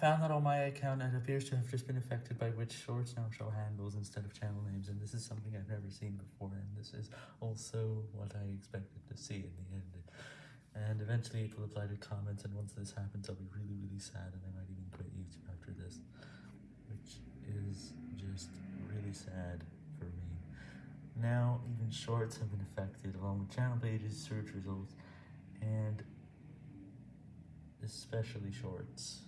found that on my account it appears to have just been affected by which shorts now show handles instead of channel names, and this is something I've never seen before, and this is also what I expected to see in the end. And eventually it will apply to comments, and once this happens, I'll be really, really sad, and I might even quit YouTube after this, which is just really sad for me. Now, even shorts have been affected, along with channel pages, search results, and especially shorts.